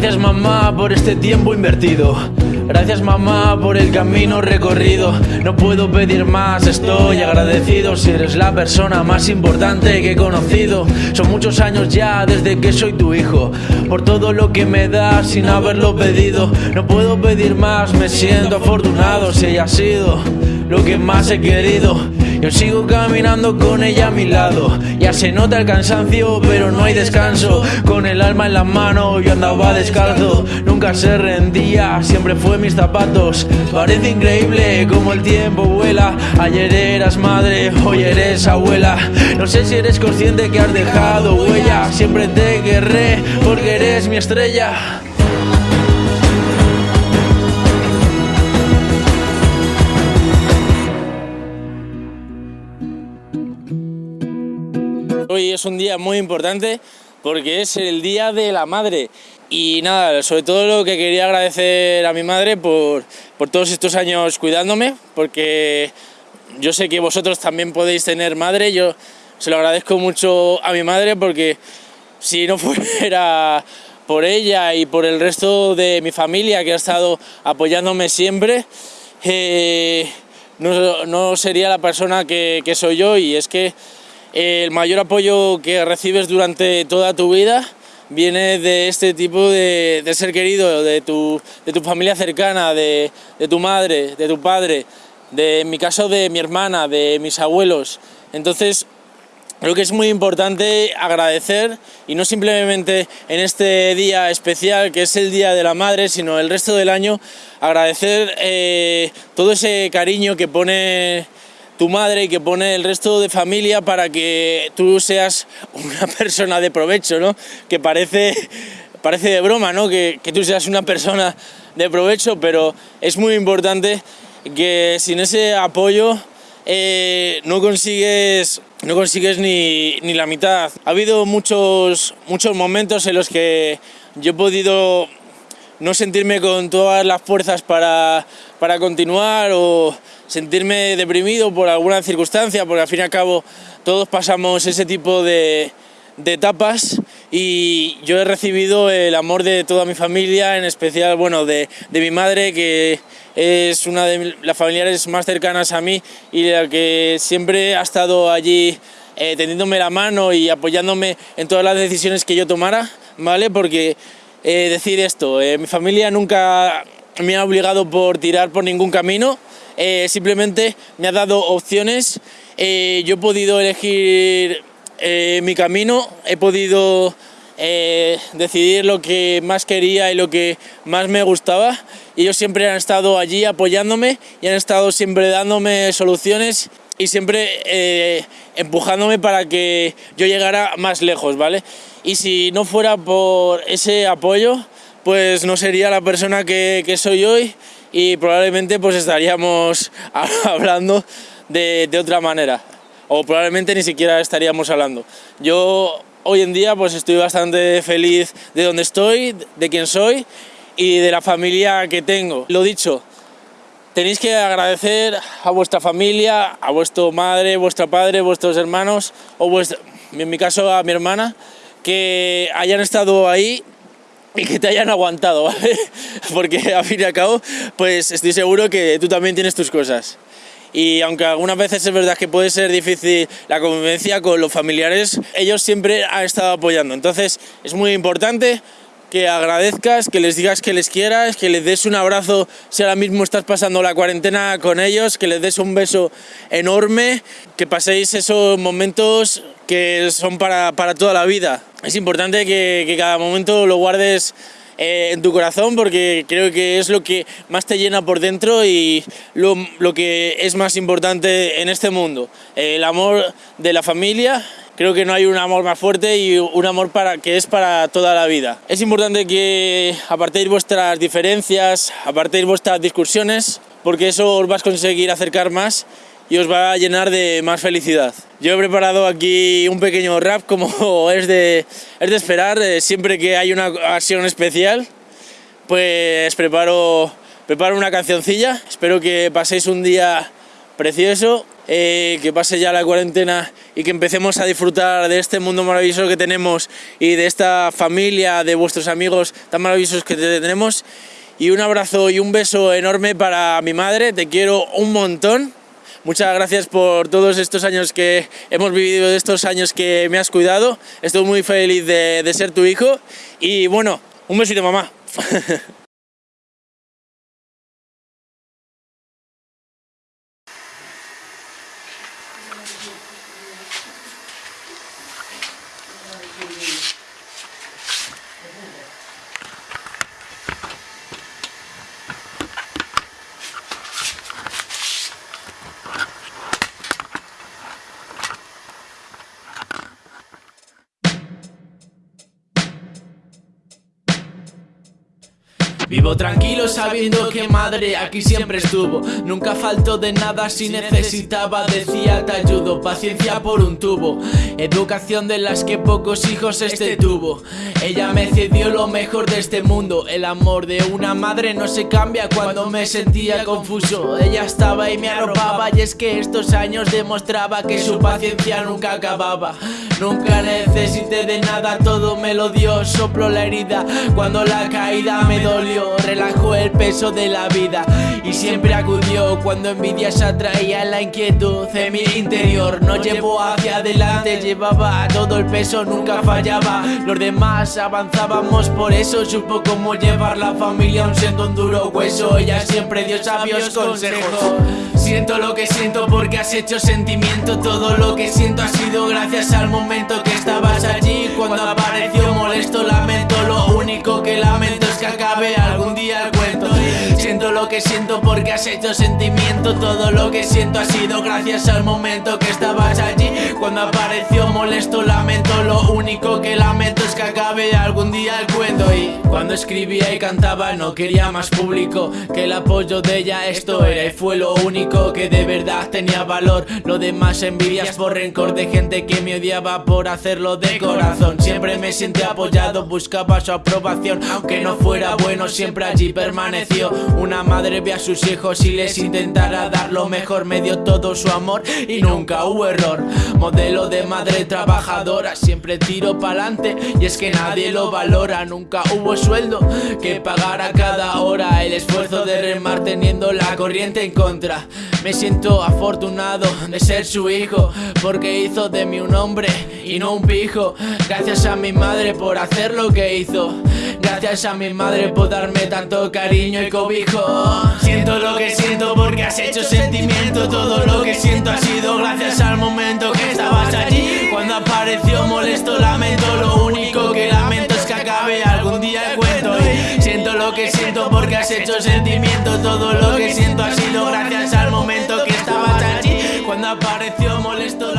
Gracias mamá por este tiempo invertido. Gracias mamá por el camino recorrido. No puedo pedir más, estoy agradecido si eres la persona más importante que he conocido. Son muchos años ya desde que soy tu hijo. Por todo lo que me das sin haberlo pedido. No puedo pedir más, me siento afortunado si ella ha sido lo que más he querido. Yo sigo caminando con ella a mi lado. Ya se nota el cansancio, pero no hay descanso. Con el alma en la mano, yo andaba descalzo. Nunca se rendía, siempre fue mis zapatos. Parece increíble como el tiempo vuela. Ayer eras madre, hoy eres abuela. No sé si eres consciente que has dejado huella. Siempre te querré porque eres mi estrella. Es un día muy importante porque es el Día de la Madre. Y nada, sobre todo lo que quería agradecer a mi madre por, por todos estos años cuidándome porque yo sé que vosotros también podéis tener madre, yo se lo agradezco mucho a mi madre porque si no fuera por ella y por el resto de mi familia que ha estado apoyándome siempre, eh, no, no, sería la persona que, que soy yo. Y es que el mayor apoyo que recibes durante toda tu vida viene de este tipo de, ser querido, de tu, de tu familia cercana, de, de, tu madre, de tu padre, de, en mi caso de mi hermana, de mis abuelos. Entonces, creo que es muy importante agradecer y no simplemente en este día especial que es el Día de la Madre, sino el resto del año, agradecer eh, todo ese cariño que pone tu madre y que pone el resto de familia para que tú seas una persona de provecho, ¿no? Que parece, parece de broma, ¿no? Que, que tú seas una persona de provecho, pero es muy importante que sin ese apoyo eh, no consigues, no consigues ni, ni, la mitad. Ha habido muchos, muchos momentos en los que yo he podido no sentirme con todas las fuerzas para, para continuar o sentirme deprimido por alguna circunstancia, porque al fin y al cabo todos pasamos ese tipo de, de etapas y yo he recibido el amor de toda mi familia, en especial bueno, de, de, mi madre, que es una de las familiares más cercanas a mí y la que siempre ha estado allí eh, tendiéndome la mano y apoyándome en todas las decisiones que yo tomara, ¿vale? Porque eh, decir esto, eh, mi familia nunca me ha obligado por tirar por ningún camino, eh, simplemente me ha dado opciones, eh, yo he podido elegir eh, mi camino, he podido eh, decidir lo que más quería y lo que más me gustaba y ellos siempre han estado allí apoyándome y han estado siempre dándome soluciones y siempre eh, empujándome para que yo llegara más lejos, ¿vale? Y si no fuera por ese apoyo, pues no sería la persona que, que soy hoy y probablemente pues estaríamos hablando de, de, otra manera o probablemente ni siquiera estaríamos hablando. Yo hoy en día pues estoy bastante feliz de donde estoy, de quién soy y de la familia que tengo. Lo dicho, tenéis que agradecer a vuestra familia, a vuestra madre, vuestra padre, vuestros hermanos o en mi caso a mi hermana, que hayan estado ahí y que te hayan aguantado, ¿vale? Porque a fin y al cabo, pues estoy seguro que tú también tienes tus cosas. Y aunque algunas veces es verdad que puede ser difícil la convivencia con los familiares, ellos siempre han estado apoyando. Entonces es muy importante que agradezcas, que les digas que les quieras, que les des un abrazo si ahora mismo estás pasando la cuarentena con ellos, que les des un beso enorme, que paséis esos momentos que son para, para toda la vida. Es importante que, cada momento lo guardes eh, en tu corazón porque creo que es lo que más te llena por dentro y lo, lo que es más importante en este mundo. El amor de la familia creo que no hay un amor más fuerte y un amor para, que es para toda la vida. Es importante que apartéis vuestras diferencias, apartéis vuestras discusiones, porque eso os va a conseguir acercar más y os va a llenar de más felicidad. Yo he preparado aquí un pequeño rap como es de, es de esperar, eh, siempre que hay una acción especial, pues preparo, preparo una cancioncilla, espero que paséis un día precioso eh, que pase ya la cuarentena y que empecemos a disfrutar de este mundo maravilloso que tenemos y de esta familia, de vuestros amigos tan maravillosos que tenemos. Y un abrazo y un beso enorme para mi madre, te quiero un montón. Muchas gracias por todos estos años que hemos vivido, estos años que me has cuidado. Estoy muy feliz de, de ser tu hijo. Y bueno, un besito mamá. Vivo tranquilo sabiendo que madre aquí siempre estuvo. Nunca faltó de nada si necesitaba decía te ayudo Paciencia por un tubo. Educación de las que pocos hijos este tuvo Ella me cedió lo mejor de este mundo. El amor de una madre no se cambia cuando me sentía confuso. Ella estaba y me arropaba y es que estos años demostraba que su paciencia nunca acababa Nunca necesité de nada, todo me lo dio Soplo la herida cuando la caída me dolió relajó el peso de la vida y siempre acudió cuando envidia se atraía la inquietud de mi interior. No llevó hacia adelante, llevaba todo el peso, nunca fallaba. Los demás avanzábamos, por eso supo cómo llevar la familia aun siendo un duro hueso. Ella siempre dio sabios consejos. Siento lo que siento porque has hecho sentimiento Todo lo que siento ha sido gracias al momento que estabas allí Cuando apareció molesto lamento. Lo único que lamento es que acabe algún lo que siento porque has hecho sentimiento. Todo lo que siento ha sido gracias al momento que estabas allí. Cuando apareció molesto lamento. Lo único que lamento es que acabe algún día el cuento. Y cuando escribía y cantaba no quería más público Que el apoyo de ella. Esto era y fue lo único que de verdad tenía valor. Lo demás envidias por rencor de gente que me odiaba por hacerlo de corazón. Siempre me sentí apoyado, buscaba su aprobación. Aunque no fuera bueno siempre allí permaneció Una madre ve a sus hijos y les intentara dar lo mejor. Me dio todo su amor y nunca hubo error. Modelo de madre trabajadora, siempre tiro pa'lante Y es que nadie lo valora, nunca hubo sueldo que pagara cada hora. El esfuerzo de remar teniendo la corriente en contra. Me siento afortunado de ser su hijo Porque hizo de mí un hombre y no un pijo. Gracias a mi madre por hacer lo que hizo Gracias a mi madre por darme tanto cariño y cobijo. Siento lo que siento porque has hecho sentimiento. Todo lo que siento ha sido gracias al momento que estabas allí. Cuando apareció molesto lamento. Lo único que lamento es que acabe algún día el cuento. Y Siento lo que siento porque has hecho sentimiento. Todo lo que siento ha sido gracias al momento que estabas allí. Cuando apareció molesto